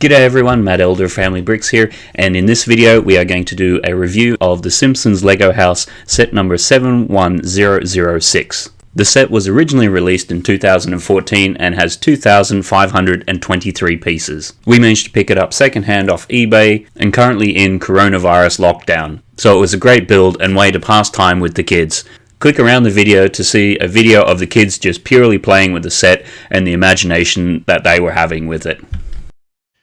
G'day everyone, Matt Elder of Family Bricks here, and in this video we are going to do a review of the Simpsons Lego House set number 71006. The set was originally released in 2014 and has 2,523 pieces. We managed to pick it up secondhand off eBay and currently in coronavirus lockdown, so it was a great build and way to pass time with the kids. Click around the video to see a video of the kids just purely playing with the set and the imagination that they were having with it.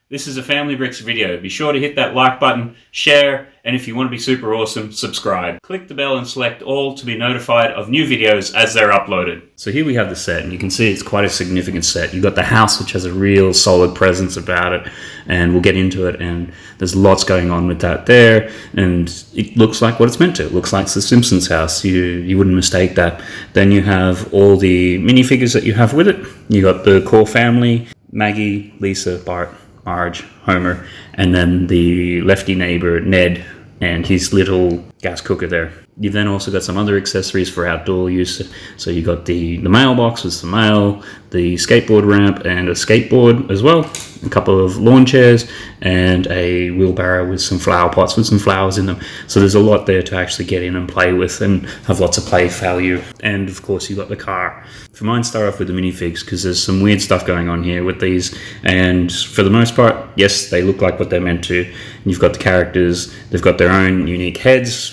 This is a Family Bricks video. Be sure to hit that like button, share, and if you want to be super awesome, subscribe. Click the bell and select all to be notified of new videos as they're uploaded. So here we have the set, and you can see it's quite a significant set. You've got the house, which has a real solid presence about it, and we'll get into it, and there's lots going on with that there, and it looks like what it's meant to. It looks like the Simpsons house. You, you wouldn't mistake that. Then you have all the minifigures that you have with it. You got the core family, Maggie, Lisa, Bart, Marge, Homer, and then the lefty neighbor, Ned, and his little gas cooker there. You've then also got some other accessories for outdoor use. So you've got the, the mailbox with some mail, the skateboard ramp and a skateboard as well, a couple of lawn chairs and a wheelbarrow with some flower pots with some flowers in them. So there's a lot there to actually get in and play with and have lots of play value. And of course you've got the car. For mine, start off with the minifigs because there's some weird stuff going on here with these. And for the most part, yes, they look like what they're meant to. You've got the characters, they've got their own unique heads,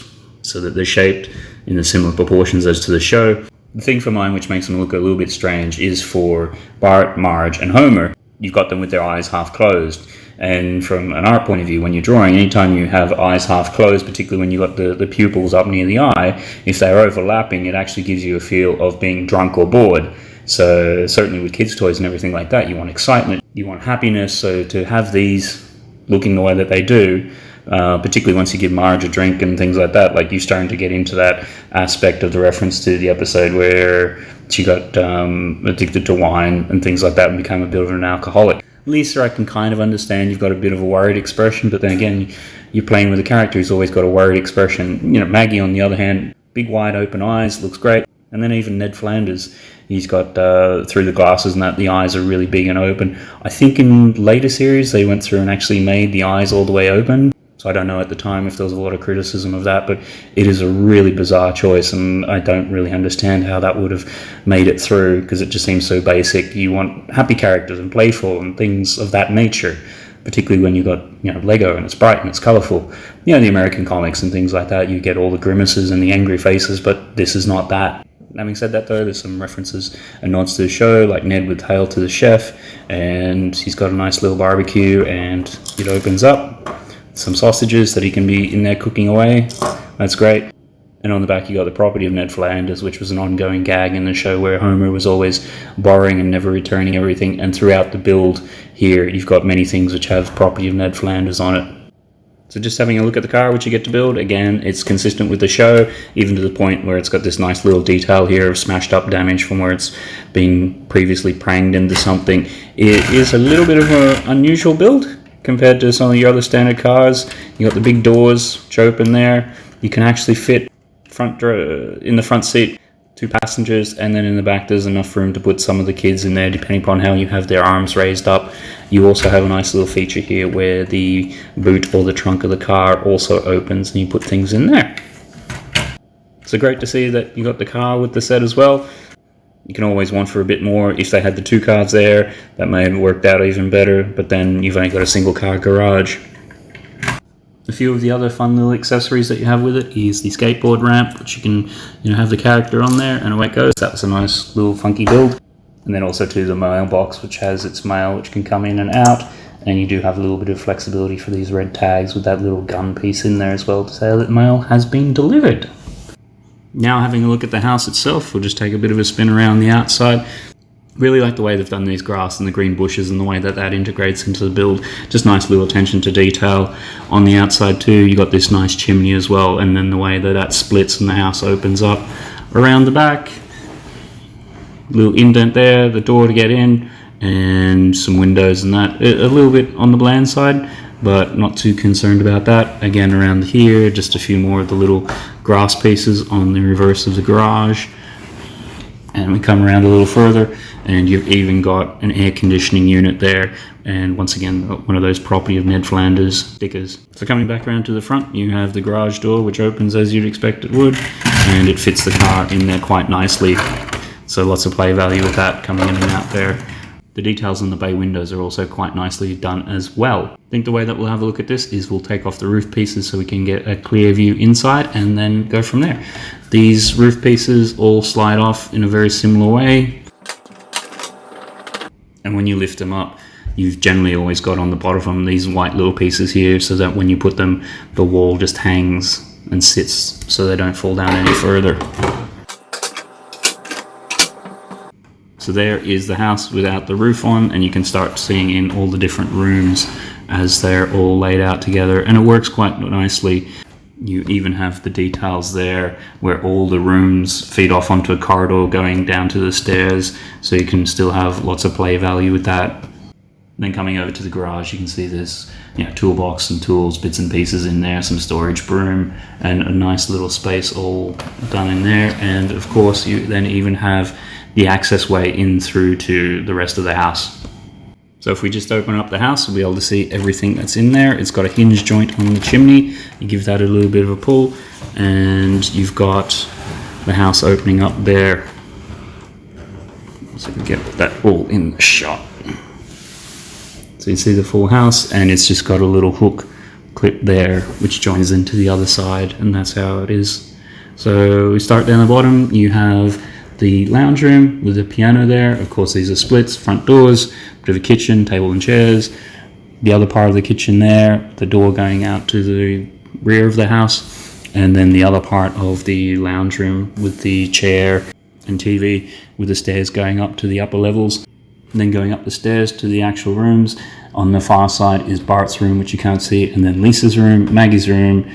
so that they're shaped in the similar proportions as to the show. The thing for mine which makes them look a little bit strange is for Bart, Marge, and Homer, you've got them with their eyes half closed. And from an art point of view, when you're drawing, anytime you have eyes half closed, particularly when you've got the, the pupils up near the eye, if they're overlapping, it actually gives you a feel of being drunk or bored. So certainly with kids' toys and everything like that, you want excitement, you want happiness. So to have these looking the way that they do, uh, particularly once you give Marge a drink and things like that. Like you're starting to get into that aspect of the reference to the episode where she got um, addicted to wine and things like that and became a bit of an alcoholic. Lisa, I can kind of understand. You've got a bit of a worried expression, but then again, you're playing with a character who's always got a worried expression. You know, Maggie, on the other hand, big wide open eyes, looks great. And then even Ned Flanders, he's got uh, through the glasses and that the eyes are really big and open. I think in later series they went through and actually made the eyes all the way open so I don't know at the time if there was a lot of criticism of that, but it is a really bizarre choice, and I don't really understand how that would have made it through because it just seems so basic. You want happy characters and playful and things of that nature, particularly when you've got you know Lego and it's bright and it's colorful. You know the American comics and things like that. You get all the grimaces and the angry faces, but this is not that. Having said that, though, there's some references and nods to the show, like Ned with Hail to the Chef, and he's got a nice little barbecue, and it opens up some sausages that he can be in there cooking away. That's great. And on the back, you got the property of Ned Flanders, which was an ongoing gag in the show where Homer was always borrowing and never returning everything. And throughout the build here, you've got many things which have property of Ned Flanders on it. So just having a look at the car which you get to build, again, it's consistent with the show, even to the point where it's got this nice little detail here of smashed up damage from where it's been previously pranged into something. It is a little bit of an unusual build compared to some of your other standard cars. You got the big doors which open there. You can actually fit front in the front seat two passengers and then in the back there's enough room to put some of the kids in there depending upon how you have their arms raised up you also have a nice little feature here where the boot or the trunk of the car also opens and you put things in there so great to see that you got the car with the set as well you can always want for a bit more. If they had the two cars there, that may have worked out even better, but then you've only got a single car garage. A few of the other fun little accessories that you have with it is the skateboard ramp, which you can you know have the character on there, and away it goes. That was a nice little funky build. And then also to the mailbox, which has its mail, which can come in and out. And you do have a little bit of flexibility for these red tags with that little gun piece in there as well to say that mail has been delivered. Now having a look at the house itself, we'll just take a bit of a spin around the outside. Really like the way they've done these grass and the green bushes and the way that that integrates into the build. Just nice little attention to detail. On the outside too, you got this nice chimney as well, and then the way that that splits and the house opens up. Around the back, little indent there, the door to get in, and some windows and that. A little bit on the bland side, but not too concerned about that. Again, around here, just a few more of the little grass pieces on the reverse of the garage. And we come around a little further, and you've even got an air conditioning unit there. And once again, uh, one of those property of Ned Flanders stickers. So coming back around to the front, you have the garage door, which opens as you'd expect it would, and it fits the car in there quite nicely. So lots of play value with that coming in and out there. The details on the bay windows are also quite nicely done as well. I think the way that we'll have a look at this is we'll take off the roof pieces so we can get a clear view inside and then go from there. These roof pieces all slide off in a very similar way. And when you lift them up, you've generally always got on the bottom of them these white little pieces here so that when you put them, the wall just hangs and sits so they don't fall down any further. So there is the house without the roof on and you can start seeing in all the different rooms as they're all laid out together and it works quite nicely. You even have the details there where all the rooms feed off onto a corridor going down to the stairs so you can still have lots of play value with that. Then coming over to the garage you can see there's you know, toolbox and tools, bits and pieces in there, some storage broom and a nice little space all done in there and of course you then even have the access way in through to the rest of the house. So if we just open up the house, we'll be able to see everything that's in there. It's got a hinge joint on the chimney. You give that a little bit of a pull and you've got the house opening up there. So we get that all in the shot. So you see the full house and it's just got a little hook clip there which joins into the other side and that's how it is. So we start down the bottom, you have the lounge room with a piano there. Of course, these are splits, front doors, bit of a kitchen, table and chairs. The other part of the kitchen there, the door going out to the rear of the house. And then the other part of the lounge room with the chair and TV with the stairs going up to the upper levels. Then going up the stairs to the actual rooms. On the far side is Bart's room, which you can't see, and then Lisa's room, Maggie's room,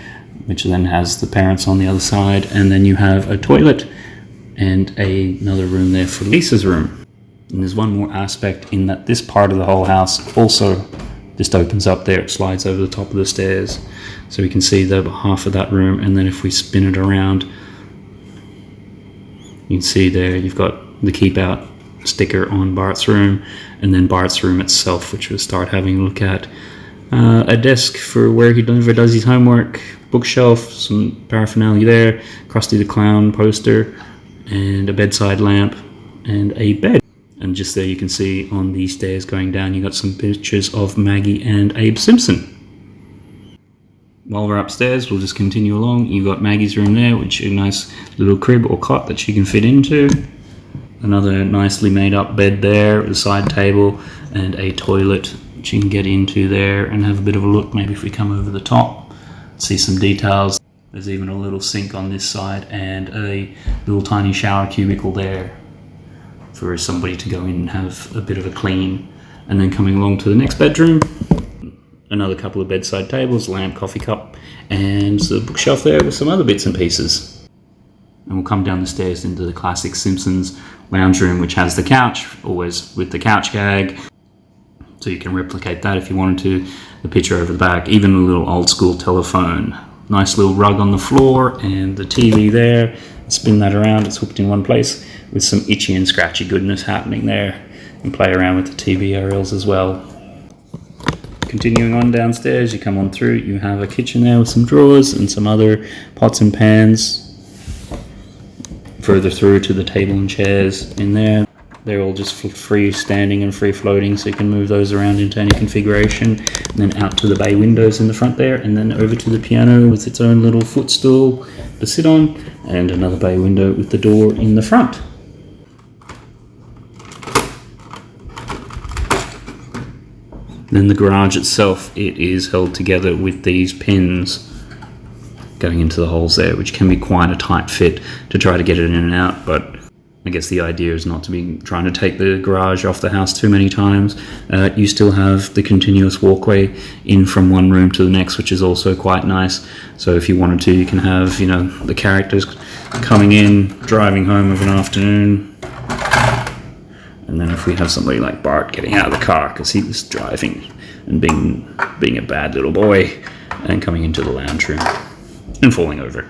which then has the parents on the other side. And then you have a toilet and a, another room there for Lisa's room. And there's one more aspect in that this part of the whole house also just opens up there, it slides over the top of the stairs. So we can see the half of that room and then if we spin it around, you can see there you've got the keep out sticker on Bart's room and then Bart's room itself, which we'll start having a look at. Uh, a desk for where he never does his homework, bookshelf, some paraphernalia there, Krusty the Clown poster, and a bedside lamp and a bed. And just there you can see on the stairs going down, you got some pictures of Maggie and Abe Simpson. While we're upstairs, we'll just continue along. You've got Maggie's room there, which is a nice little crib or cot that she can fit into. Another nicely made up bed there, a side table, and a toilet which you can get into there and have a bit of a look. Maybe if we come over the top, see some details. There's even a little sink on this side and a little tiny shower cubicle there for somebody to go in and have a bit of a clean. And then coming along to the next bedroom, another couple of bedside tables, lamp, coffee cup, and the bookshelf there with some other bits and pieces. And we'll come down the stairs into the classic Simpsons lounge room, which has the couch, always with the couch gag. So you can replicate that if you wanted to. The picture over the back, even a little old school telephone nice little rug on the floor and the TV there. Spin that around, it's hooked in one place with some itchy and scratchy goodness happening there. And play around with the TV aerials as well. Continuing on downstairs, you come on through, you have a kitchen there with some drawers and some other pots and pans. Further through to the table and chairs in there. They're all just free standing and free floating, so you can move those around into any configuration. And then out to the bay windows in the front there, and then over to the piano with its own little footstool to sit on, and another bay window with the door in the front. Then the garage itself, it is held together with these pins going into the holes there, which can be quite a tight fit to try to get it in and out, but I guess the idea is not to be trying to take the garage off the house too many times. Uh, you still have the continuous walkway in from one room to the next, which is also quite nice. So if you wanted to, you can have, you know, the characters coming in, driving home of an afternoon. And then if we have somebody like Bart getting out of the car because he was driving and being, being a bad little boy and coming into the lounge room and falling over.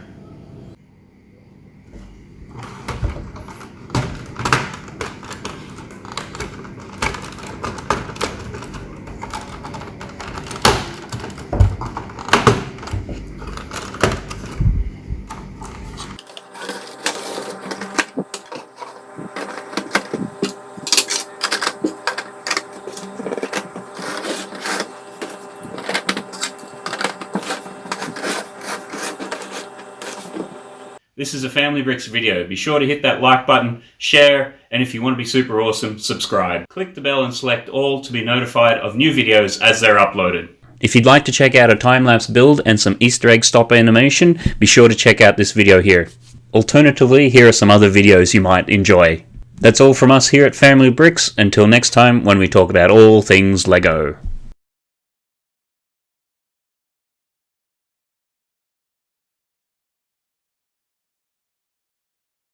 This is a Family Bricks video. Be sure to hit that like button, share, and if you want to be super awesome, subscribe. Click the bell and select all to be notified of new videos as they're uploaded. If you'd like to check out a time-lapse build and some Easter egg stop animation, be sure to check out this video here. Alternatively, here are some other videos you might enjoy. That's all from us here at Family Bricks. Until next time when we talk about all things LEGO.